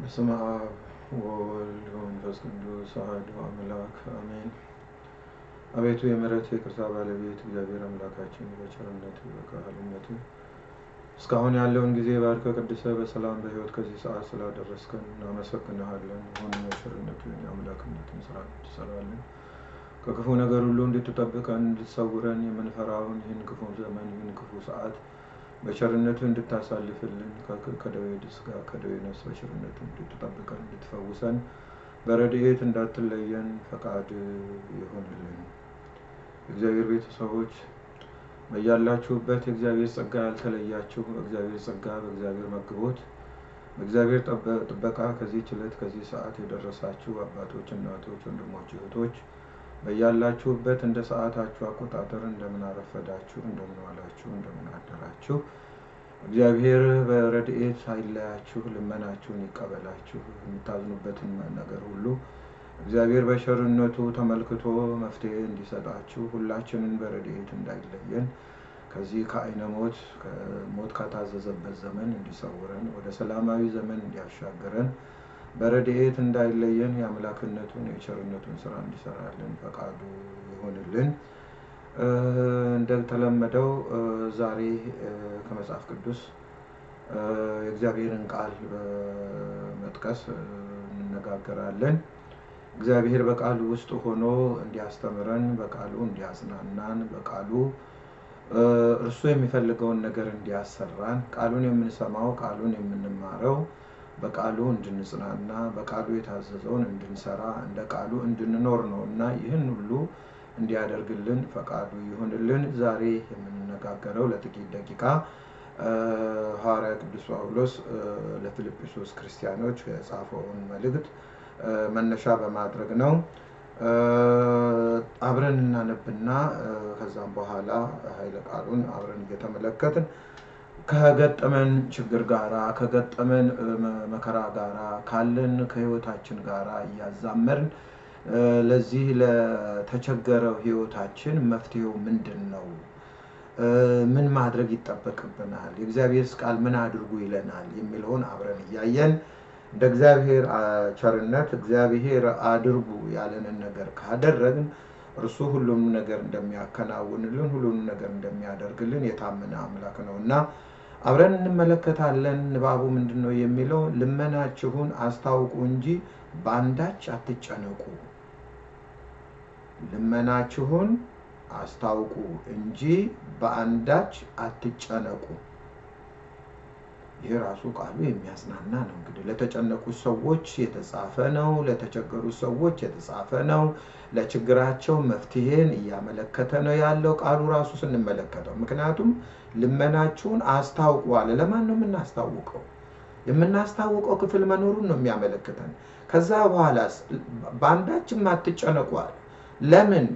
በስመ አብ ወወልድ ወመንፈስ ቅዱስ አሐዱ አምላክ አሜን። አቤቱ የምሕረት የይቅርታ ባለቤት እግዚአብሔር አምላካችን በቸርነት በካህልነት እስካሁን ያለውን ጊዜ ባርከ ቅድሰ በሰላም በሕይወት ከዚህ ሰዓት ስላደረስከን እናመሰግንሃለን። አሁን የቸርነትን የአምላክነትን ስራ እንድትሰራለን ከክፉ ነገር ሁሉ እንድትጠብቀን እንድትሰውረን የምንፈራውን ይህን ክፉ ዘመን ይህን ክፉ ሰዓት በቸርነቱ እንድታሳልፍልን ከደዌ ስጋ ከደዌ ነፍስ በቸርነቱ እንድትጠብቀን እንድትፈውሰን በረድኤት እንዳትለየን ፈቃድ ይሆንልን። የእግዚአብሔር ቤተሰቦች በያላችሁበት የእግዚአብሔር ጸጋ ያልተለያችሁ በእግዚአብሔር ጸጋ በእግዚአብሔር መግቦት በእግዚአብሔር ጥበቃ ከዚህ ችለት ከዚህ ሰዓት የደረሳችሁ አባቶች፣ እናቶች፣ ወንድሞች፣ እህቶች በያላችሁበት እንደ ሰዓታችሁ አቆጣጠር እንደምን አረፈዳችሁ፣ እንደምን ዋላችሁ፣ እንደምን አደራችሁ። እግዚአብሔር በረድኤት አይለያችሁ፣ ልመናችሁን ይቀበላችሁ። የምታዝኑበትን ነገር ሁሉ እግዚአብሔር በቸርነቱ ተመልክቶ መፍትሄ እንዲሰጣችሁ ሁላችንን በረድኤት እንዳይለየን ከዚህ ከዓይነ ሞት ሞት ካታዘዘበት ዘመን እንዲሰውረን ወደ ሰላማዊ ዘመን እንዲያሻገረን በረድኤት እንዳይለየን የአምላክነቱን የቸርነቱን ስራ እንዲሰራልን ፈቃዱ ይሆንልን። እንደተለመደው ዛሬ ከመጽሐፍ ቅዱስ የእግዚአብሔርን ቃል በመጥቀስ እንነጋገራለን። እግዚአብሔር በቃሉ ውስጥ ሆኖ እንዲያስተምረን፣ በቃሉ እንዲያጽናናን፣ በቃሉ እርሱ የሚፈልገውን ነገር እንዲያሰራን ቃሉን የምንሰማው ቃሉን የምንማረው በቃሉ እንድንጽናና በቃሉ የታዘዘውን እንድንሰራ እንደ ቃሉ እንድንኖር ነው እና ይህን ሁሉ እንዲያደርግልን ፈቃዱ ይሁንልን። ዛሬ የምንነጋገረው ለጥቂት ደቂቃ ሐዋርያ ቅዱስ ጳውሎስ ለፊልጵስዩስ ክርስቲያኖች የጻፈውን መልእክት መነሻ በማድረግ ነው። አብረን እናነብና ከዛም በኋላ ኃይለ ቃሉን አብረን እየተመለከትን ከገጠመን ችግር ጋራ ከገጠመን መከራ ጋራ ካለን ከህይወታችን ጋራ እያዛመርን ለዚህ ለተቸገረው ህይወታችን መፍትሄው ምንድን ነው? ምን ማድረግ ይጠበቅብናል? የእግዚአብሔርስ ቃል ምን አድርጉ ይለናል? የሚለውን አብረን እያየን እንደ እግዚአብሔር ቸርነት እግዚአብሔር አድርጉ ያለንን ነገር ካደረግን እርሱ ሁሉም ነገር እንደሚያከናውንልን ሁሉንም ነገር እንደሚያደርግልን የታመነ አምላክ ነው እና አብረን እንመለከታለን። ንባቡ ምንድን ነው የሚለው? ልመናችሁን አስታውቁ እንጂ በአንዳች አትጨነቁ። ልመናችሁን አስታውቁ እንጂ በአንዳች አትጨነቁ። ይህ ራሱ ቃሉ የሚያጽናና ነው። እንግዲህ ለተጨነቁት ሰዎች የተጻፈ ነው። ለተቸገሩት ሰዎች የተጻፈ ነው። ለችግራቸው መፍትሄን እያመለከተ ነው ያለው ቃሉ ራሱ ስንመለከተው። ምክንያቱም ልመናችሁን አስታውቁ አለ። ለማን ነው የምናስታውቀው? የምናስታውቀው ክፍል መኖሩን ነው የሚያመለክተን። ከዛ በኋላስ በአንዳችም አትጨነቁ አለ። ለምን?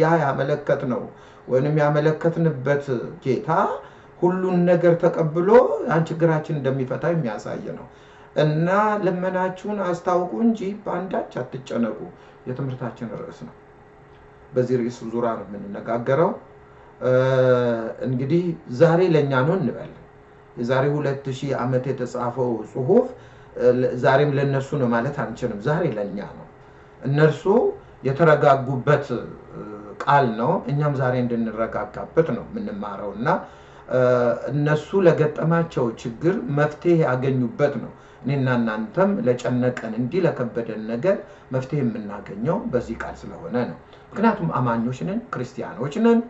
ያ ያመለከት ነው ወይንም ያመለከትንበት ጌታ ሁሉን ነገር ተቀብሎ ያን ችግራችን እንደሚፈታ የሚያሳይ ነው እና ልመናችሁን አስታውቁ እንጂ በአንዳች አትጨነቁ የትምህርታችን ርዕስ ነው። በዚህ ርዕስ ዙሪያ ነው የምንነጋገረው። እንግዲህ ዛሬ ለእኛ ነው እንበል። የዛሬ ሁለት ሺህ ዓመት የተጻፈው ጽሁፍ ዛሬም ለእነሱ ነው ማለት አንችልም። ዛሬ ለእኛ ነው። እነርሱ የተረጋጉበት ቃል ነው። እኛም ዛሬ እንድንረጋጋበት ነው የምንማረው እና እነሱ ለገጠማቸው ችግር መፍትሄ ያገኙበት ነው። እኔና እናንተም ለጨነቀን እንዲህ ለከበደን ነገር መፍትሄ የምናገኘው በዚህ ቃል ስለሆነ ነው። ምክንያቱም አማኞች ነን፣ ክርስቲያኖች ነን።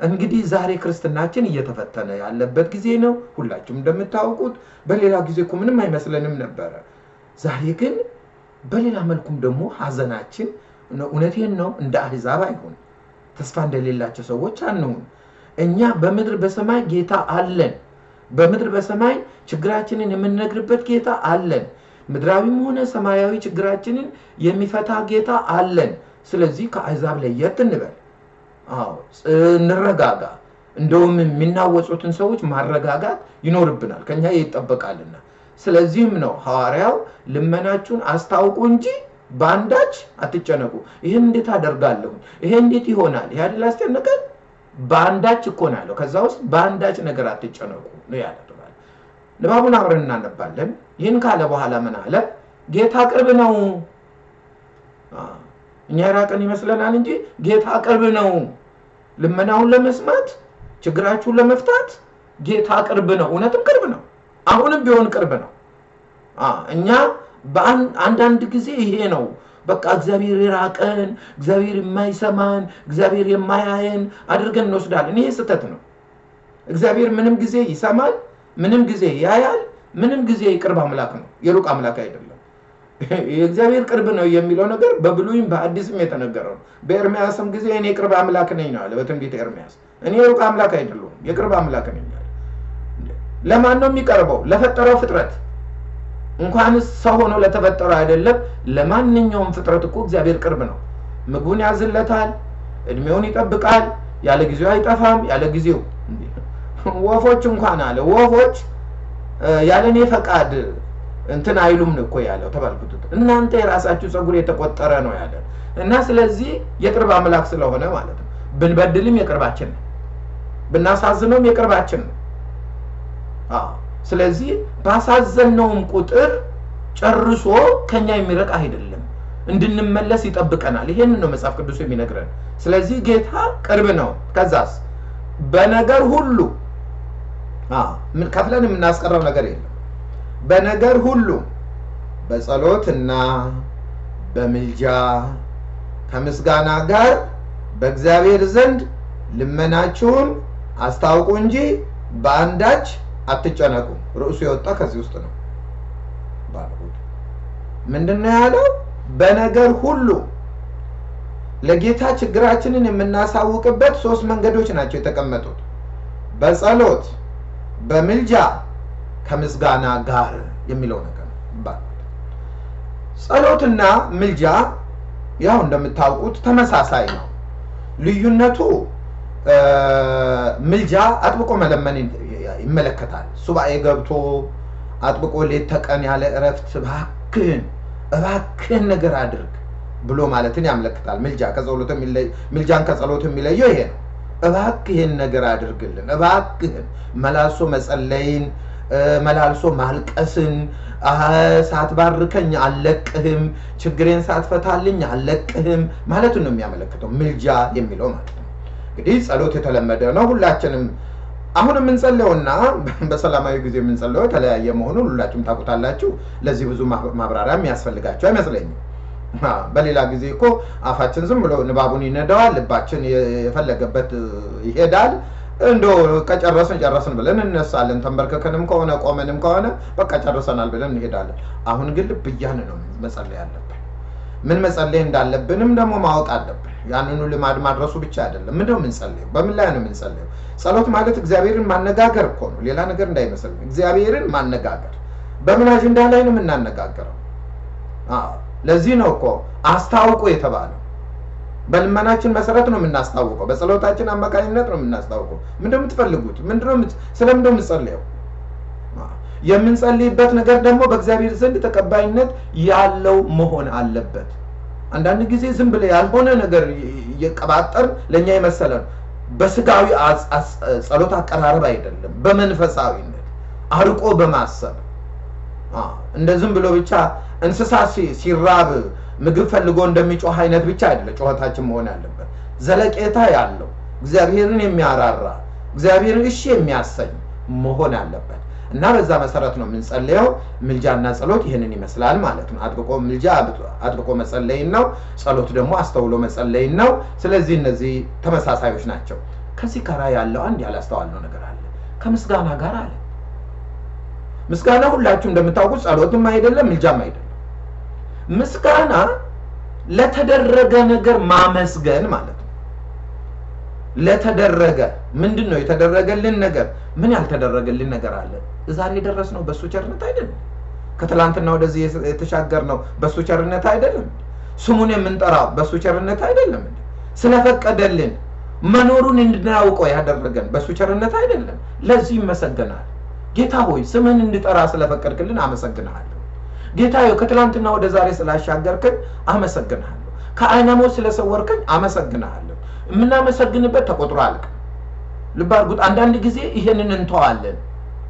እንግዲህ ዛሬ ክርስትናችን እየተፈተነ ያለበት ጊዜ ነው። ሁላችሁም እንደምታውቁት በሌላ ጊዜ እኮ ምንም አይመስለንም ነበረ። ዛሬ ግን በሌላ መልኩም ደግሞ ሀዘናችን እውነቴን ነው እንደ አሕዛብ አይሁን፣ ተስፋ እንደሌላቸው ሰዎች አንሁን። እኛ በምድር በሰማይ ጌታ አለን። በምድር በሰማይ ችግራችንን የምንነግርበት ጌታ አለን። ምድራዊም ሆነ ሰማያዊ ችግራችንን የሚፈታ ጌታ አለን። ስለዚህ ከአሕዛብ ለየት እንበል። እንረጋጋ። እንደውም የሚናወጹትን ሰዎች ማረጋጋት ይኖርብናል፣ ከኛ ይጠበቃልና። ስለዚህም ነው ሐዋርያው ልመናችሁን አስታውቁ እንጂ በአንዳች አትጨነቁ። ይህን እንዴት አደርጋለሁ? ይሄ እንዴት ይሆናል? ይህ አይደል አስጨነቀን? በአንዳች እኮ ነው ያለው። ከዛ ውስጥ በአንዳች ነገር አትጨነቁ ነው ያለ። ንባቡን አብረን እናነባለን። ይህን ካለ በኋላ ምን አለ? ጌታ ቅርብ ነው። እኛ የራቀን ይመስለናል እንጂ ጌታ ቅርብ ነው። ልመናውን ለመስማት ችግራችሁን ለመፍታት ጌታ ቅርብ ነው። እውነትም ቅርብ ነው። አሁንም ቢሆን ቅርብ ነው። እኛ አንዳንድ ጊዜ ይሄ ነው በቃ እግዚአብሔር የራቀን፣ እግዚአብሔር የማይሰማን፣ እግዚአብሔር የማያየን አድርገን እንወስዳለን። ይሄ ስህተት ነው። እግዚአብሔር ምንም ጊዜ ይሰማል፣ ምንም ጊዜ ያያል፣ ምንም ጊዜ የቅርብ አምላክ ነው፣ የሩቅ አምላክ አይደለም። የእግዚአብሔር ቅርብ ነው የሚለው ነገር በብሉይም በአዲስም የተነገረው ነው። በኤርሚያስም ጊዜ እኔ የቅርብ አምላክ ነኝ ነው አለ በትንቢተ ኤርሚያስ። እኔ የሩቅ አምላክ አይደለሁም፣ የቅርብ አምላክ ነኝ አለ። ለማን ነው የሚቀርበው? ለፈጠረው ፍጥረት እንኳንስ ሰው ሆኖ ለተፈጠረው አይደለም፣ ለማንኛውም ፍጥረት እኮ እግዚአብሔር ቅርብ ነው። ምግቡን ያዝለታል፣ እድሜውን ይጠብቃል፣ ያለ ጊዜው አይጠፋም። ያለ ጊዜው ወፎች እንኳን አለ ወፎች ያለ እኔ ፈቃድ እንትን አይሉም እኮ ያለው ተባልኩት። እናንተ የራሳችሁ ፀጉር የተቆጠረ ነው ያለ እና ስለዚህ የቅርብ አምላክ ስለሆነ ማለት ነው። ብንበድልም የቅርባችን ነው፣ ብናሳዝነውም የቅርባችን ነው። ስለዚህ ባሳዘነውም ቁጥር ጨርሶ ከኛ የሚረቅ አይደለም፣ እንድንመለስ ይጠብቀናል። ይሄንን ነው መጽሐፍ ቅዱስ የሚነግረን። ስለዚህ ጌታ ቅርብ ነው። ከዛስ በነገር ሁሉ ከፍለን የምናስቀረው ነገር የለም። በነገር ሁሉ በጸሎትና በምልጃ ከምስጋና ጋር በእግዚአብሔር ዘንድ ልመናችሁን አስታውቁ እንጂ በአንዳች አትጨነቁ። ርዕሱ የወጣ ከዚህ ውስጥ ነው። ምንድን ነው ያለው? በነገር ሁሉ ለጌታ ችግራችንን የምናሳውቅበት ሶስት መንገዶች ናቸው የተቀመጡት። በጸሎት፣ በምልጃ፣ ከምስጋና ጋር የሚለው ነገር ጸሎትና ምልጃ ያው እንደምታውቁት ተመሳሳይ ነው። ልዩነቱ ምልጃ አጥብቆ መለመን ይመለከታል። ሱባኤ ገብቶ አጥብቆ ሌት ተቀን ያለ እረፍት እባክህን እባክህን ነገር አድርግ ብሎ ማለትን ያመለክታል። ምልጃ ከጸሎት ምልጃን ከጸሎት የሚለየው ይሄ ነው። እባክህን ነገር አድርግልን፣ እባክህን መላልሶ መጸለይን፣ መላልሶ ማልቀስን፣ ሳትባርከኝ አልለቅህም፣ ችግሬን ሳትፈታልኝ አልለቅህም ማለቱን ነው የሚያመለክተው ምልጃ የሚለው ማለት ነው። እንግዲህ ጸሎት የተለመደ ነው። ሁላችንም አሁን የምንጸልየውና በሰላማዊ ጊዜ የምንጸልየው የተለያየ መሆኑን ሁላችሁም ታውቁታላችሁ። ለዚህ ብዙ ማብራሪያ የሚያስፈልጋቸው አይመስለኝም። በሌላ ጊዜ እኮ አፋችን ዝም ብሎ ንባቡን ይነዳዋል፣ ልባችን የፈለገበት ይሄዳል። እንዶ ከጨረስን ጨረስን ብለን እነሳለን። ተንበርክከንም ከሆነ ቆመንም ከሆነ በቃ ጨርሰናል ብለን እንሄዳለን። አሁን ግን ልብ እያን ነው መጸለይ አለብን። ምን መጸለይ እንዳለብንም ደግሞ ማወቅ አለብን። ያንኑ ልማድ ማድረሱ ብቻ አይደለም። ምንድነው የምንጸልየው? በምን ላይ ነው የምንጸልየው? ጸሎት ማለት እግዚአብሔርን ማነጋገር እኮ ነው፣ ሌላ ነገር እንዳይመስልን። እግዚአብሔርን ማነጋገር በምን አጀንዳ ላይ ነው የምናነጋገረው? ለዚህ ነው እኮ አስታውቁ የተባለው። በልመናችን መሰረት ነው የምናስታውቀው። በጸሎታችን አማካኝነት ነው የምናስታውቀው። ምንድነው የምትፈልጉት? ምንድነው የምትጸልየው? የምንጸልይበት ነገር ደግሞ በእግዚአብሔር ዘንድ ተቀባይነት ያለው መሆን አለበት። አንዳንድ ጊዜ ዝም ብለ ያልሆነ ነገር እየቀባጠር ለእኛ የመሰለን በስጋዊ ጸሎት አቀራረብ አይደለም፣ በመንፈሳዊነት አርቆ በማሰብ እንደ ዝም ብሎ ብቻ እንስሳ ሲራብ ምግብ ፈልጎ እንደሚጮህ አይነት ብቻ አይደለም ጩኸታችን መሆን ያለበት። ዘለቄታ ያለው እግዚአብሔርን የሚያራራ እግዚአብሔርን እሺ የሚያሰኝ መሆን አለበት እና በዛ መሰረት ነው የምንጸልየው። ምልጃና ጸሎት ይህንን ይመስላል ማለት ነው። አጥብቆ ምልጃ አጥብቆ መጸለይን ነው። ጸሎት ደግሞ አስተውሎ መጸለይን ነው። ስለዚህ እነዚህ ተመሳሳዮች ናቸው። ከዚህ ጋር ያለው አንድ ያላስተዋልነው ነገር አለ። ከምስጋና ጋር አለ። ምስጋና ሁላችሁ እንደምታውቁት ጸሎትም አይደለም ምልጃም አይደለም። ምስጋና ለተደረገ ነገር ማመስገን ማለት ነው። ለተደረገ ምንድን ነው የተደረገልን ነገር? ምን ያልተደረገልን ነገር አለ? ዛሬ የደረስነው በእሱ ቸርነት አይደለም? ከትላንትና ወደዚህ የተሻገርነው በእሱ ቸርነት አይደለም? ስሙን የምንጠራው በእሱ ቸርነት አይደለም? ስለፈቀደልን መኖሩን እንድናውቀው ያደረገን በእሱ ቸርነት አይደለም? ለዚህ ይመሰገናል። ጌታ ሆይ ስምን እንድጠራ ስለፈቀድክልን አመሰግንሃለሁ። ጌታ ሆይ ከትላንትና ወደ ዛሬ ስላሻገርክን አመሰግንሃለሁ። ከዓይነ ሞት ስለሰወርከኝ አመሰግንሃለሁ። የምናመሰግንበት ተቆጥሮ አልቅ። ልብ አድርጉት። አንዳንድ ጊዜ ይሄንን እንተዋለን።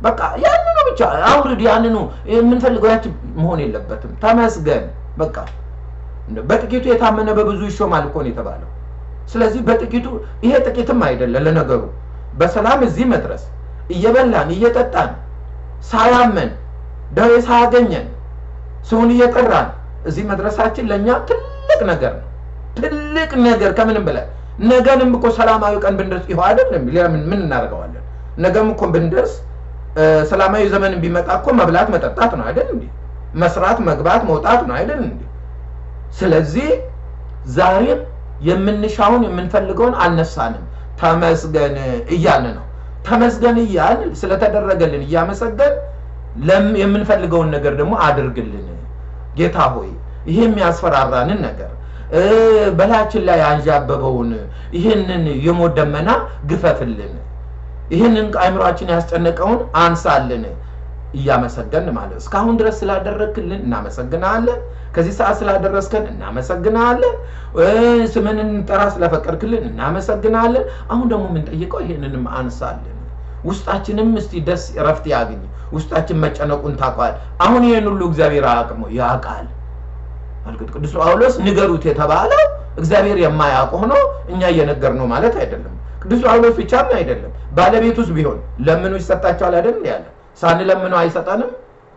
በቃ ያንኑ ብቻ አውርድ፣ ያንኑ የምንፈልገው ያች መሆን የለበትም። ተመስገን በቃ በጥቂቱ የታመነ በብዙ ይሾማል እኮ ነው የተባለው። ስለዚህ በጥቂቱ ይሄ ጥቂትም አይደለም ለነገሩ በሰላም እዚህ መድረስ እየበላን እየጠጣን ሳያመን ደዌ ሳያገኘን ስሙን እየጠራን እዚህ መድረሳችን ለእኛ ትልቅ ነገር ነው። ትልቅ ነገር ከምንም በላይ ነገንም እኮ ሰላማዊ ቀን ብንደርስ ይኸው አይደለም። ምን እናደርገዋለን? ነገም እኮ ብንደርስ ሰላማዊ ዘመን ቢመጣ እኮ መብላት መጠጣት ነው አይደል እንዴ? መስራት መግባት መውጣት ነው አይደል እንዴ? ስለዚህ ዛሬም የምንሻውን የምንፈልገውን አልነሳንም። ተመስገን እያልን ነው። ተመስገን እያልን ስለተደረገልን እያመሰገን የምንፈልገውን ነገር ደግሞ አድርግልን ጌታ ሆይ ይሄ የሚያስፈራራንን ነገር በላያችን ላይ አንዣበበውን ይህንን የሞት ደመና ግፈፍልን፣ ይህንን አእምሯችን ያስጨነቀውን አንሳልን እያመሰገን ማለት እስካሁን ድረስ ስላደረግክልን እናመሰግናለን። ከዚህ ሰዓት ስላደረስከን እናመሰግናለን። ስምን እንጠራ ስለፈቀድክልን እናመሰግናለን። አሁን ደግሞ የምንጠይቀው ይህንንም አንሳልን። ውስጣችንም እስቲ ደስ እረፍት ያግኝ። ውስጣችን መጨነቁን ታውቋል። አሁን ይህን ሁሉ እግዚአብሔር አያውቅም ያውቃል። እርግጥ ቅዱስ ጳውሎስ ንገሩት የተባለው እግዚአብሔር የማያውቅ ሆኖ እኛ እየነገር ነው ማለት አይደለም። ቅዱስ ጳውሎስ ብቻም አይደለም፣ ባለቤቱስ ቢሆን ለምኑ ይሰጣቸዋል አይደል ያለ ሳንለምነው አይሰጠንም፣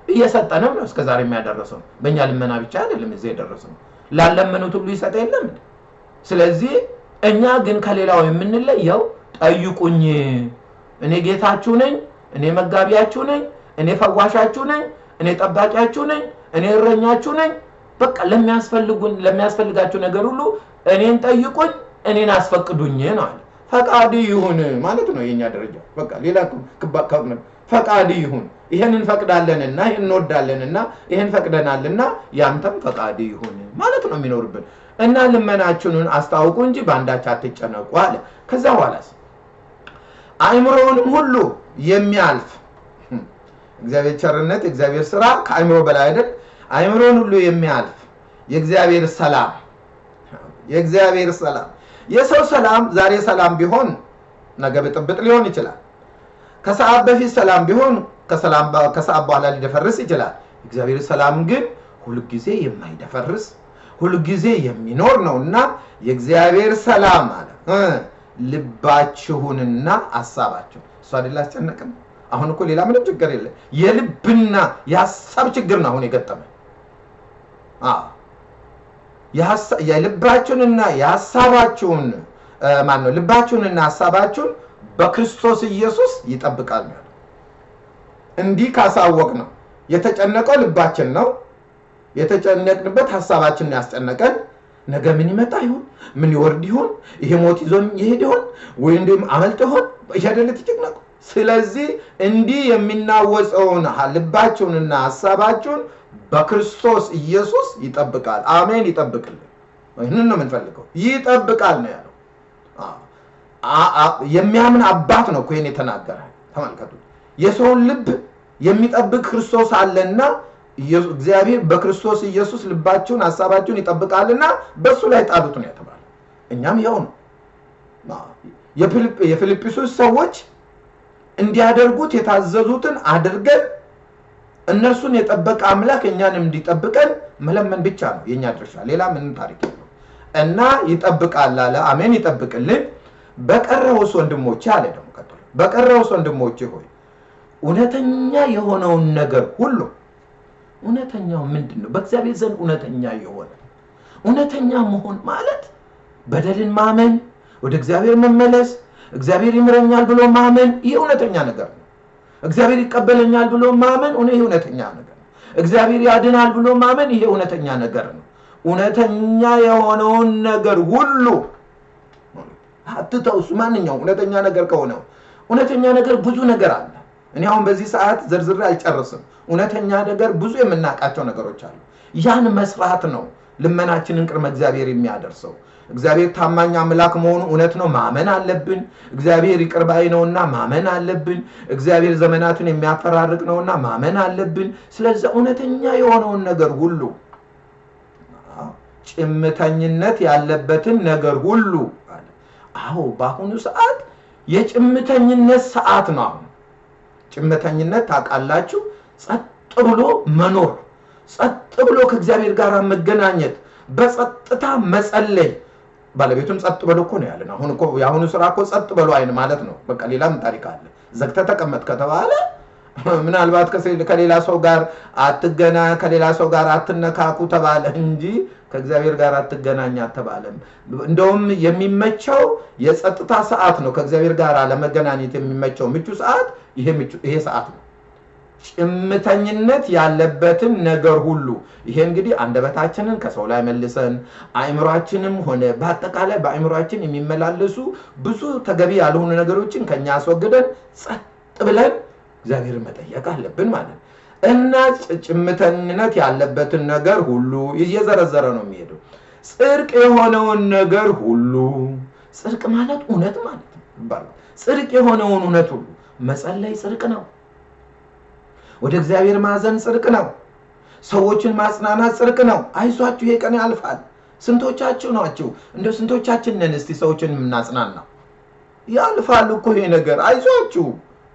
እየሰጠንም ነው እስከዛሬ የሚያደረሰው። በእኛ ልመና ብቻ አይደለም እዚህ የደረሰው፣ ላለመኑት ሁሉ ይሰጠ የለም። ስለዚህ እኛ ግን ከሌላው የምንለየው ጠይቁኝ፣ እኔ ጌታችሁ ነኝ፣ እኔ መጋቢያችሁ ነኝ፣ እኔ ፈዋሻችሁ ነኝ፣ እኔ ጠባቂያችሁ ነኝ፣ እኔ እረኛችሁ ነኝ በቃ ለሚያስፈልጉን ለሚያስፈልጋችሁ ነገር ሁሉ እኔን ጠይቁኝ፣ እኔን አስፈቅዱኝ ነው አለ። ፈቃድ ይሁን ማለት ነው የኛ ደረጃ። በቃ ሌላ ፈቃድ ይሁን፣ ይሄን እንፈቅዳለንና ይሄን እንወዳለንና ይሄን ፈቅደናልና ያንተም ፈቃድ ይሁን ማለት ነው የሚኖርብን እና ልመናችሁን አስታውቁ እንጂ በአንዳች አትጨነቁ አለ። ከዛ በኋላስ አእምሮውንም ሁሉ የሚያልፍ እግዚአብሔር ቸርነት፣ የእግዚአብሔር ስራ ከአእምሮ በላይ አይደል? አእምሮን ሁሉ የሚያልፍ የእግዚአብሔር ሰላም የእግዚአብሔር ሰላም የሰው ሰላም ዛሬ ሰላም ቢሆን ነገ ብጥብጥ ሊሆን ይችላል። ከሰዓት በፊት ሰላም ቢሆን ከሰዓት በኋላ ሊደፈርስ ይችላል። እግዚአብሔር ሰላም ግን ሁልጊዜ የማይደፈርስ ሁልጊዜ የሚኖር ነው እና የእግዚአብሔር ሰላም አለ ልባችሁንና ሀሳባችሁን እሱ አይደል አስጨነቅም። አሁን እኮ ሌላ ምንም ችግር የለም። የልብና የሀሳብ ችግር ነው አሁን የገጠመ የልባችሁንና የሀሳባችሁን ማን ነው? ልባችሁንና ሀሳባችሁን በክርስቶስ ኢየሱስ ይጠብቃል ነው። እንዲህ ካሳወቅ ነው የተጨነቀው ልባችን ነው። የተጨነቅንበት ሀሳባችንን ያስጨነቀን ነገ ምን ይመጣ ይሆን? ምን ይወርድ ይሆን? ይሄ ሞት ይዞን ይሄድ ይሆን? ወይ እንዲሁም አመልጥ ይሆን? እያደለ ተጨነቁ። ስለዚህ እንዲህ የሚናወጸውን ልባችሁንና ሀሳባችሁን በክርስቶስ ኢየሱስ ይጠብቃል። አሜን። ይጠብቅልን። ይህንን ነው የምንፈልገው። ይጠብቃል ነው ያለው። የሚያምን አባት ነው እኮ ይህን የተናገረ። ተመልከቱ። የሰውን ልብ የሚጠብቅ ክርስቶስ አለና እግዚአብሔር በክርስቶስ ኢየሱስ ልባችሁን ሀሳባችሁን ይጠብቃልና በእሱ ላይ ጣሉት ነው የተባለ። እኛም ያው ነው የፊልጵስዩስ ሰዎች እንዲያደርጉት የታዘዙትን አድርገን እነርሱን የጠበቀ አምላክ እኛንም እንዲጠብቀን መለመን ብቻ ነው የእኛ ድርሻ። ሌላ ምንም ታሪክ የለው እና ይጠብቃል አለ። አሜን። ይጠብቅልን። በቀረውስ ወንድሞቼ አለ ደግሞ ቀጥሎ፣ በቀረውስ ወንድሞቼ ሆይ እውነተኛ የሆነውን ነገር ሁሉ እውነተኛው ምንድን ነው? በእግዚአብሔር ዘንድ እውነተኛ የሆነ እውነተኛ መሆን ማለት በደልን ማመን፣ ወደ እግዚአብሔር መመለስ፣ እግዚአብሔር ይምረኛል ብሎ ማመን፣ ይህ እውነተኛ ነገር ነው። እግዚአብሔር ይቀበለኛል ብሎ ማመን ይሄ እውነተኛ ነገር ነው። እግዚአብሔር ያድናል ብሎ ማመን ይሄ እውነተኛ ነገር ነው። እውነተኛ የሆነውን ነገር ሁሉ አትተውሱ። ማንኛውም እውነተኛ ነገር ከሆነው እውነተኛ ነገር ብዙ ነገር አለ። እኔ አሁን በዚህ ሰዓት ዘርዝሬ አልጨርስም። እውነተኛ ነገር ብዙ የምናውቃቸው ነገሮች አሉ። ያን መስራት ነው ልመናችንን ቅድመ እግዚአብሔር የሚያደርሰው። እግዚአብሔር ታማኝ አምላክ መሆኑ እውነት ነው፣ ማመን አለብን። እግዚአብሔር ይቅር ባይ ነውና ማመን አለብን። እግዚአብሔር ዘመናትን የሚያፈራርቅ ነውና ማመን አለብን። ስለዚህ እውነተኛ የሆነውን ነገር ሁሉ ጭምተኝነት ያለበትን ነገር ሁሉ አዎ፣ በአሁኑ ሰዓት የጭምተኝነት ሰዓት ነው። አሁን ጭምተኝነት ታውቃላችሁ፣ ጸጥ ብሎ መኖር፣ ጸጥ ብሎ ከእግዚአብሔር ጋር መገናኘት፣ በጸጥታ መጸለይ። ባለቤቱም ጸጥ በሎ እኮ ነው ያለን። አሁን እኮ የአሁኑ ስራ እኮ ጸጥ በሎ አይን ማለት ነው። በቃ ሌላም ታሪክ አለ። ዘግተህ ተቀመጥ ከተባለ ምናልባት ከሌላ ሰው ጋር አትገና ከሌላ ሰው ጋር አትነካኩ ተባለ እንጂ ከእግዚአብሔር ጋር አትገናኝ አልተባለም። እንደውም የሚመቸው የጸጥታ ሰዓት ነው። ከእግዚአብሔር ጋር ለመገናኘት የሚመቸው ምቹ ሰዓት ይሄ ሰዓት ነው። ጭምተኝነት ያለበትን ነገር ሁሉ ይሄ እንግዲህ አንደበታችንን ከሰው ላይ መልሰን አእምሯችንም ሆነ በአጠቃላይ በአእምሯችን የሚመላለሱ ብዙ ተገቢ ያልሆኑ ነገሮችን ከኛ አስወግደን ጸጥ ብለን እግዚአብሔርን መጠየቅ አለብን ማለት ነው። እና ጭምተኝነት ያለበትን ነገር ሁሉ እየዘረዘረ ነው የሚሄደው። ጽድቅ የሆነውን ነገር ሁሉ ጽድቅ ማለት እውነት ማለት ነው ጽድቅ የሆነውን እውነት ሁሉ መጸለይ ጽድቅ ነው። ወደ እግዚአብሔር ማዘን ጽድቅ ነው። ሰዎችን ማጽናናት ጽድቅ ነው። አይዟችሁ ይሄ ቀን ያልፋል። ስንቶቻችሁ ናችሁ? እንደው ስንቶቻችን ነን እስቲ ሰዎችን የምናጽናናው? ያልፋል እኮ ይሄ ነገር አይዟችሁ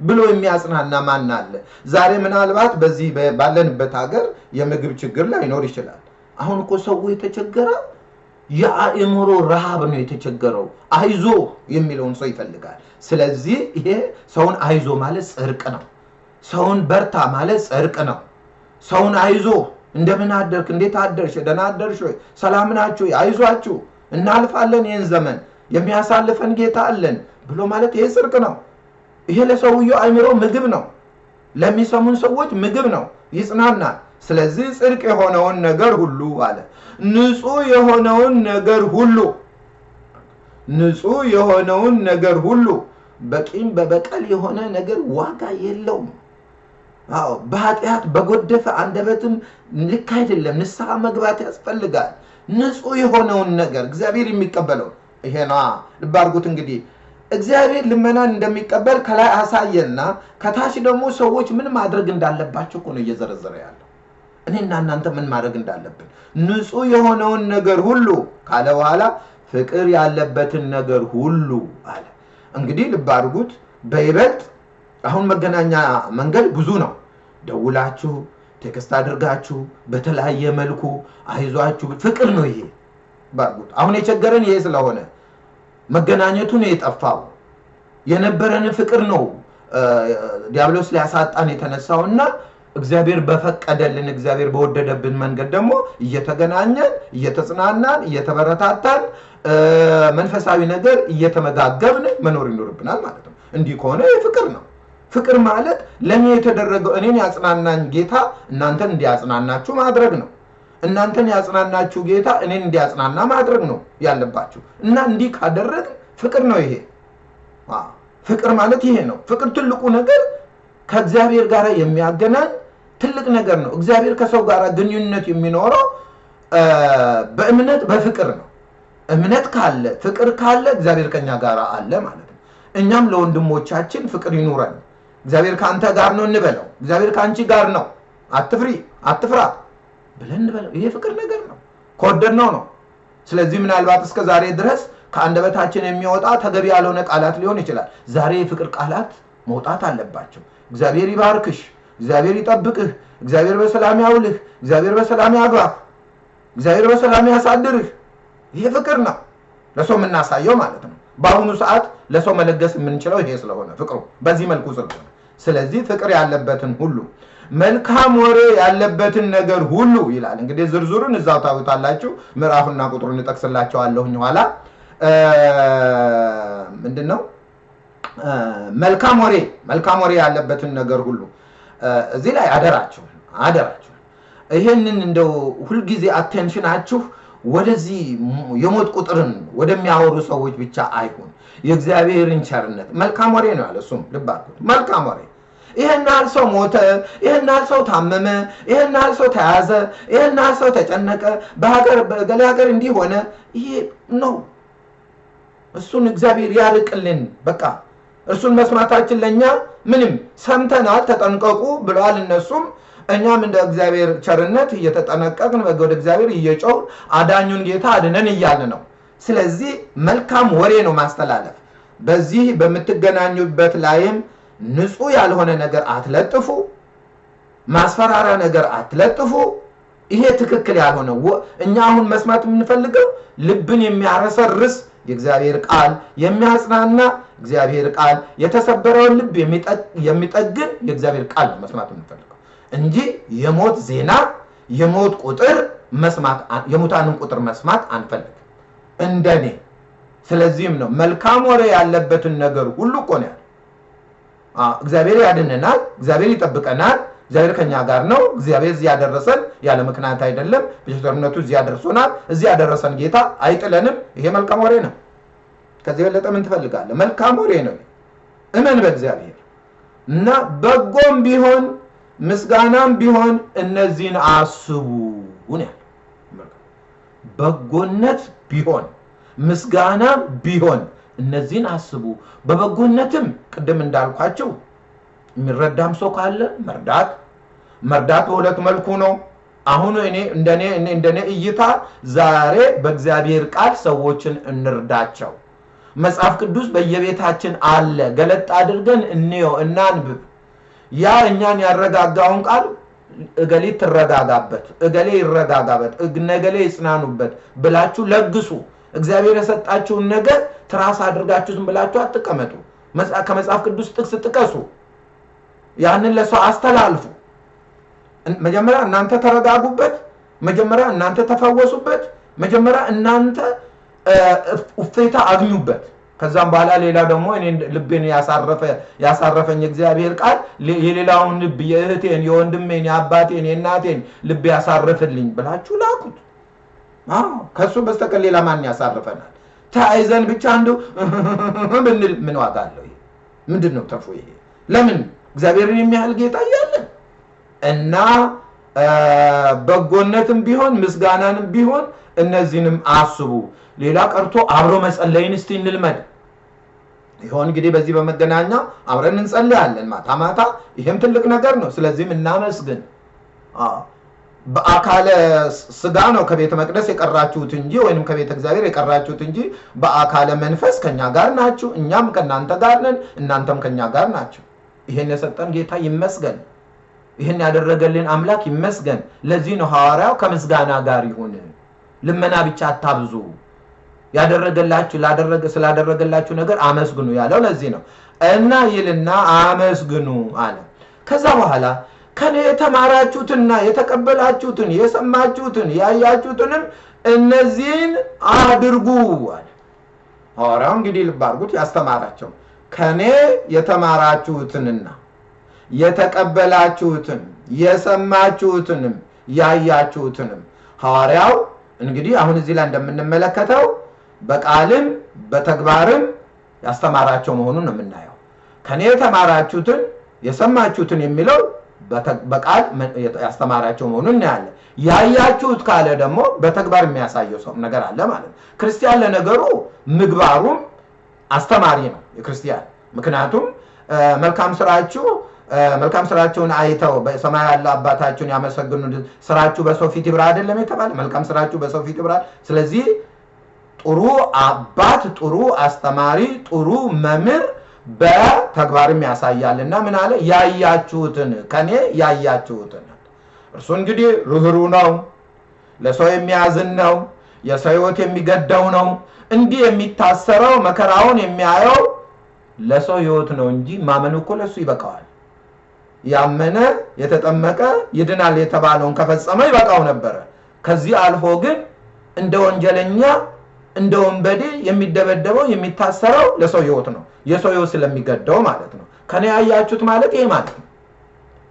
ብሎ የሚያጽናና ማን አለ? ዛሬ ምናልባት በዚህ ባለንበት ሀገር የምግብ ችግር ላይኖር ይችላል። አሁን እኮ ሰው የተቸገረው የአእምሮ ረሃብ ነው የተቸገረው። አይዞ የሚለውን ሰው ይፈልጋል። ስለዚህ ይሄ ሰውን አይዞ ማለት ጽድቅ ነው። ሰውን በርታ ማለት ጽድቅ ነው። ሰውን አይዞ እንደምን አደርክ፣ እንዴት አደርሽ፣ ደህና አደርሽ ሰላም ናችሁ፣ አይዟችሁ፣ እናልፋለን፣ ይህን ዘመን የሚያሳልፈን ጌታ አለን ብሎ ማለት ይሄ ጽድቅ ነው። ይሄ ለሰውየው አይምሮ ምግብ ነው። ለሚሰሙን ሰዎች ምግብ ነው፣ ይጽናናል። ስለዚህ ጽድቅ የሆነውን ነገር ሁሉ አለ ንጹህ የሆነውን ነገር ሁሉ ንጹህ የሆነውን ነገር ሁሉ በቂም በበቀል የሆነ ነገር ዋጋ የለውም። አዎ በኃጢአት በጎደፈ አንደበትም ልክ አይደለም። ንስሐ መግባት ያስፈልጋል። ንጹህ የሆነውን ነገር እግዚአብሔር የሚቀበለው ይሄ ነዋ። እንግዲህ እግዚአብሔር ልመናን እንደሚቀበል ከላይ አሳየና ከታች ደግሞ ሰዎች ምን ማድረግ እንዳለባቸው እኮ ነው እየዘረዘረ ያለው። እኔና እናንተ ምን ማድረግ እንዳለብን ንጹህ የሆነውን ነገር ሁሉ ካለ በኋላ ፍቅር ያለበትን ነገር ሁሉ አለ። እንግዲህ ልብ አድርጉት በይበልጥ አሁን መገናኛ መንገድ ብዙ ነው። ደውላችሁ text አድርጋችሁ በተለያየ መልኩ አይዟችሁ፣ ፍቅር ነው ይሄ። ባርጉት አሁን የቸገረን ይሄ ስለሆነ መገናኘቱ ነው የጠፋው። የነበረን ፍቅር ነው ዲያብሎስ ሊያሳጣን የተነሳው እና እግዚአብሔር በፈቀደልን እግዚአብሔር በወደደብን መንገድ ደግሞ እየተገናኘን እየተጽናናን እየተበረታታን መንፈሳዊ ነገር እየተመጋገብን መኖር ይኖርብናል ማለት ነው። እንዲህ ከሆነ ፍቅር ነው። ፍቅር ማለት ለእኔ የተደረገው እኔን ያጽናናኝ ጌታ እናንተን እንዲያጽናናችሁ ማድረግ ነው። እናንተን ያጽናናችሁ ጌታ እኔን እንዲያጽናና ማድረግ ነው ያለባችሁ እና እንዲህ ካደረግ ፍቅር ነው ይሄ። ፍቅር ማለት ይሄ ነው። ፍቅር ትልቁ ነገር ከእግዚአብሔር ጋር የሚያገናኝ ትልቅ ነገር ነው። እግዚአብሔር ከሰው ጋር ግንኙነት የሚኖረው በእምነት በፍቅር ነው። እምነት ካለ ፍቅር ካለ እግዚአብሔር ከኛ ጋር አለ ማለት ነው። እኛም ለወንድሞቻችን ፍቅር ይኑረን። እግዚአብሔር ከአንተ ጋር ነው እንበለው። እግዚአብሔር ከአንቺ ጋር ነው፣ አትፍሪ፣ አትፍራ ብለን እንበለው። ይሄ ፍቅር ነገር ነው፣ ከወደድነው ነው። ስለዚህ ምናልባት እስከ ዛሬ ድረስ ከአንደበታችን የሚወጣ ተገቢ ያልሆነ ቃላት ሊሆን ይችላል። ዛሬ የፍቅር ቃላት መውጣት አለባቸው። እግዚአብሔር ይባርክሽ፣ እግዚአብሔር ይጠብቅህ፣ እግዚአብሔር በሰላም ያውልህ፣ እግዚአብሔር በሰላም ያግባህ፣ እግዚአብሔር በሰላም ያሳድርህ። ይሄ ፍቅር ነው ለሰው የምናሳየው ማለት ነው። በአሁኑ ሰዓት ለሰው መለገስ የምንችለው ይሄ ስለሆነ ፍቅሩ በዚህ መልኩ ስለሆነ፣ ስለዚህ ፍቅር ያለበትን ሁሉ መልካም ወሬ ያለበትን ነገር ሁሉ ይላል። እንግዲህ ዝርዝሩን እዛው ታዩታላችሁ። ምዕራፉና ቁጥሩን እጠቅስላቸዋለሁኝ ኋላ ምንድን ነው መልካም ወሬ መልካም ወሬ ያለበትን ነገር ሁሉ እዚህ ላይ አደራችሁ አደራችሁ ይሄንን እንደው ሁልጊዜ አቴንሽናችሁ ወደዚህ የሞት ቁጥርን ወደሚያወሩ ሰዎች ብቻ አይሁን። የእግዚአብሔርን ቸርነት መልካም ወሬ ነው ያለ እሱም ልብ መልካም ወሬ ይህን ያህል ሰው ሞተ፣ ይህን ያህል ሰው ታመመ፣ ይህን ያህል ሰው ተያዘ፣ ይህን ያህል ሰው ተጨነቀ፣ በሀገር በገሌ ሀገር እንዲህ ሆነ። ይሄ ነው እሱን እግዚአብሔር ያርቅልን። በቃ እርሱን መስማታችን ለእኛ ምንም ሰምተናል፣ ተጠንቀቁ ብለዋል እነሱም። እኛም እንደ እግዚአብሔር ቸርነት እየተጠነቀቅን ወደ እግዚአብሔር እየጮህን አዳኙን ጌታ አድነን እያልን ነው። ስለዚህ መልካም ወሬ ነው ማስተላለፍ። በዚህ በምትገናኙበት ላይም ንጹህ ያልሆነ ነገር አትለጥፉ፣ ማስፈራሪያ ነገር አትለጥፉ። ይሄ ትክክል ያልሆነ እኛ አሁን መስማት የምንፈልገው ልብን የሚያረሰርስ የእግዚአብሔር ቃል የሚያጽናና እግዚአብሔር ቃል የተሰበረውን ልብ የሚጠ- የሚጠግን የእግዚአብሔር ቃል ነው መስማት የምንፈልገው። እንጂ የሞት ዜና የሞት ቁጥር መስማት የሙታንን ቁጥር መስማት አንፈልግም። እንደኔ። ስለዚህም ነው መልካም ወሬ ያለበትን ነገር ሁሉ እኮ ነው እግዚአብሔር ያድነናል እግዚአብሔር ይጠብቀናል እግዚአብሔር ከኛ ጋር ነው እግዚአብሔር እዚህ ያደረሰን ያለ ምክንያት አይደለም በቸርነቱ እዚህ ያደርሶናል እዚህ ያደረሰን ጌታ አይጥለንም። ይሄ መልካም ወሬ ነው ከዚህ የበለጠ ምን ትፈልጋለህ? መልካም ወሬ ነው። እመን በእግዚአብሔር። እና በጎም ቢሆን ምስጋናም ቢሆን እነዚህን አስቡ ነው በጎነት ቢሆን ምስጋና ቢሆን እነዚህን አስቡ። በበጎነትም ቅድም እንዳልኳቸው የሚረዳም ሰው ካለ መርዳት። መርዳት በሁለት መልኩ ነው። አሁን እኔ እንደኔ እይታ ዛሬ በእግዚአብሔር ቃል ሰዎችን እንርዳቸው መጽሐፍ ቅዱስ በየቤታችን አለ። ገለጥ አድርገን እንየው እናንብብ። ያ እኛን ያረጋጋውን ቃል እገሌ ትረጋጋበት እገሌ ይረጋጋበት እገሌ ይጽናኑበት ብላችሁ ለግሱ። እግዚአብሔር የሰጣችሁን ነገር ትራስ አድርጋችሁ ዝም ብላችሁ አትቀመጡ። መጽ- ከመጽሐፍ ቅዱስ ጥቅስ ጥቀሱ። ያንን ለሰው አስተላልፉ። መጀመሪያ እናንተ ተረጋጉበት መጀመሪያ እናንተ ተፈወሱበት መጀመሪያ እናንተ እፎይታ አግኙበት። ከዛም በኋላ ሌላ ደግሞ እኔ ልቤን ያሳረፈ ያሳረፈኝ እግዚአብሔር ቃል የሌላውን ልብ የእህቴን የወንድሜን የአባቴን የእናቴን ልብ ያሳርፍልኝ ብላችሁ ላኩት። ከእሱ በስተቀር ሌላ ማን ያሳርፈናል? ተያይዘን ብቻ አንዱ ብንል ምን ዋጋ አለው ምንድን ነው ተርፎ ይሄ? ለምን? እግዚአብሔርን የሚያህል ጌታ እያለን እና በጎነትም ቢሆን ምስጋናንም ቢሆን እነዚህንም አስቡ። ሌላ ቀርቶ አብሮ መጸለይን እስቲ እንልመድ። ይሆን እንግዲህ በዚህ በመገናኛ አብረን እንጸልያለን። ማታ ማታ ይሄም ትልቅ ነገር ነው። ስለዚህም እናመስግን። በአካለ ስጋ ነው ከቤተ መቅደስ የቀራችሁት እንጂ ወይም ከቤተ እግዚአብሔር የቀራችሁት እንጂ በአካለ መንፈስ ከኛ ጋር ናችሁ። እኛም ከእናንተ ጋር ነን እናንተም ከኛ ጋር ናቸው ይሄን የሰጠን ጌታ ይመስገን። ይህን ያደረገልን አምላክ ይመስገን። ለዚህ ነው ሐዋርያው ከምስጋና ጋር ይሁን ልመና ብቻ አታብዙ። ያደረገላችሁ ላደረገ ስላደረገላችሁ ነገር አመስግኑ ያለው ለዚህ ነው። እና ይልና አመስግኑ አለ። ከዛ በኋላ ከኔ የተማራችሁትና የተቀበላችሁትን የሰማችሁትን ያያችሁትንም እነዚህን አድርጉ አለ። ሐዋርያው እንግዲህ ልብ ያስተማራቸው ከኔ የተማራችሁትንና የተቀበላችሁትን የሰማችሁትንም ያያችሁትንም ሐዋርያው እንግዲህ አሁን እዚህ ላይ እንደምንመለከተው በቃልም በተግባርም ያስተማራቸው መሆኑን ነው የምናየው። ከኔ የተማራችሁትን የሰማችሁትን የሚለው በቃል ያስተማራቸው መሆኑን እናያለን። ያያችሁት ካለ ደግሞ በተግባር የሚያሳየው ሰው ነገር አለ ማለት ነው። ክርስቲያን ለነገሩ ምግባሩም አስተማሪ ነው የክርስቲያን። ምክንያቱም መልካም ስራችሁ መልካም ስራችሁን አይተው በሰማይ ያለ አባታችሁን ያመሰግኑ። ስራችሁ በሰው ፊት ይብራ አይደለም የተባለ? መልካም ስራችሁ በሰው ፊት ይብራ። ስለዚህ ጥሩ አባት ጥሩ አስተማሪ ጥሩ መምህር በተግባርም ያሳያል። እና ምን አለ? ያያችሁትን ከኔ ያያችሁትን። እርሱ እንግዲህ ርኅሩ ነው። ለሰው የሚያዝን ነው። የሰው ህይወት የሚገደው ነው። እንዲህ የሚታሰረው መከራውን የሚያየው ለሰው ህይወት ነው እንጂ ማመን እኮ ለሱ ይበቃዋል ያመነ የተጠመቀ ይድናል የተባለውን ከፈጸመ ይበቃው ነበረ። ከዚህ አልፎ ግን እንደ ወንጀለኛ እንደ ወንበዴ የሚደበደበው የሚታሰረው ለሰው ህይወት ነው። የሰው ህይወት ስለሚገደው ማለት ነው። ከኔ ያያችሁት ማለት ይሄ ማለት ነው።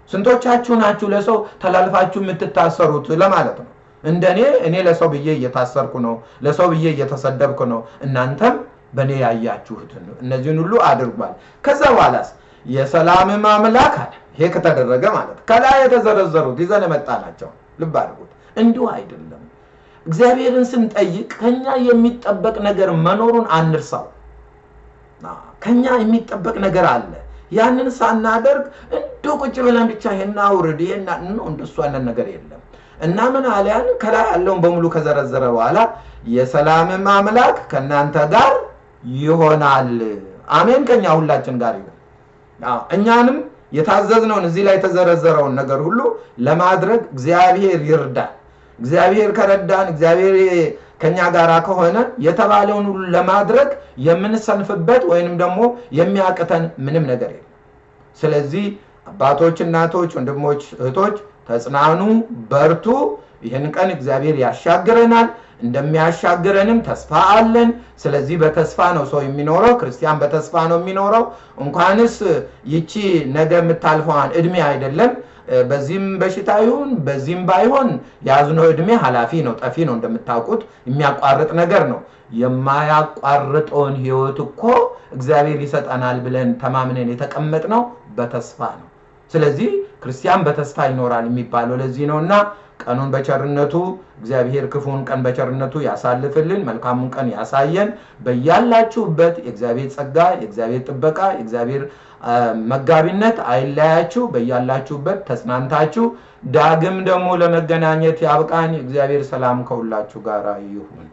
ስንቶቻችሁ ናችሁ ለሰው ተላልፋችሁ የምትታሰሩት ለማለት ነው። እንደኔ እኔ ለሰው ብዬ እየታሰርኩ ነው ለሰው ብዬ እየተሰደብኩ ነው። እናንተም በእኔ ያያችሁትን እነዚህን ሁሉ አድርጓል። ከዛ በኋላስ የሰላምም አምላክ አለ። ይሄ ከተደረገ ማለት ከላይ የተዘረዘሩት ይዘን የመጣ ናቸው ልብ አድርጉት። እንዲሁ አይደለም። እግዚአብሔርን ስንጠይቅ ከኛ የሚጠበቅ ነገር መኖሩን አንርሳው። ከኛ የሚጠበቅ ነገር አለ። ያንን ሳናደርግ እንደ ቁጭ ብለን ብቻ ይሄን አውርድ ይሄን ነው እንደሱ አይነት ነገር የለም። እና ምን አልያን ከላይ ያለውን በሙሉ ከዘረዘረ በኋላ የሰላምም አምላክ ከእናንተ ጋር ይሆናል። አሜን። ከኛ ሁላችን ጋር አዎ፣ እኛንም የታዘዝነውን እዚህ ላይ የተዘረዘረውን ነገር ሁሉ ለማድረግ እግዚአብሔር ይርዳል። እግዚአብሔር ከረዳን እግዚአብሔር ከኛ ጋር ከሆነ የተባለውን ሁሉ ለማድረግ የምንሰንፍበት ወይንም ደግሞ የሚያቅተን ምንም ነገር የለም። ስለዚህ አባቶች፣ እናቶች፣ ወንድሞች፣ እህቶች ተጽናኑ፣ በርቱ። ይህን ቀን እግዚአብሔር ያሻግረናል። እንደሚያሻግረንም ተስፋ አለን። ስለዚህ በተስፋ ነው ሰው የሚኖረው። ክርስቲያን በተስፋ ነው የሚኖረው። እንኳንስ ይቺ ነገ የምታልፈዋን እድሜ አይደለም በዚህም በሽታ ይሁን በዚህም ባይሆን የያዝነው እድሜ ኃላፊ ነው፣ ጠፊ ነው። እንደምታውቁት የሚያቋርጥ ነገር ነው። የማያቋርጠውን ህይወት እኮ እግዚአብሔር ይሰጠናል ብለን ተማምነን የተቀመጥነው በተስፋ ነው። ስለዚህ ክርስቲያን በተስፋ ይኖራል የሚባለው ለዚህ ነው እና ቀኑን በቸርነቱ እግዚአብሔር ክፉን ቀን በቸርነቱ ያሳልፍልን፣ መልካሙን ቀን ያሳየን። በያላችሁበት የእግዚአብሔር ጸጋ፣ የእግዚአብሔር ጥበቃ፣ የእግዚአብሔር መጋቢነት አይለያችሁ። በያላችሁበት ተጽናንታችሁ ዳግም ደግሞ ለመገናኘት ያብቃን። የእግዚአብሔር ሰላም ከሁላችሁ ጋር ይሁን።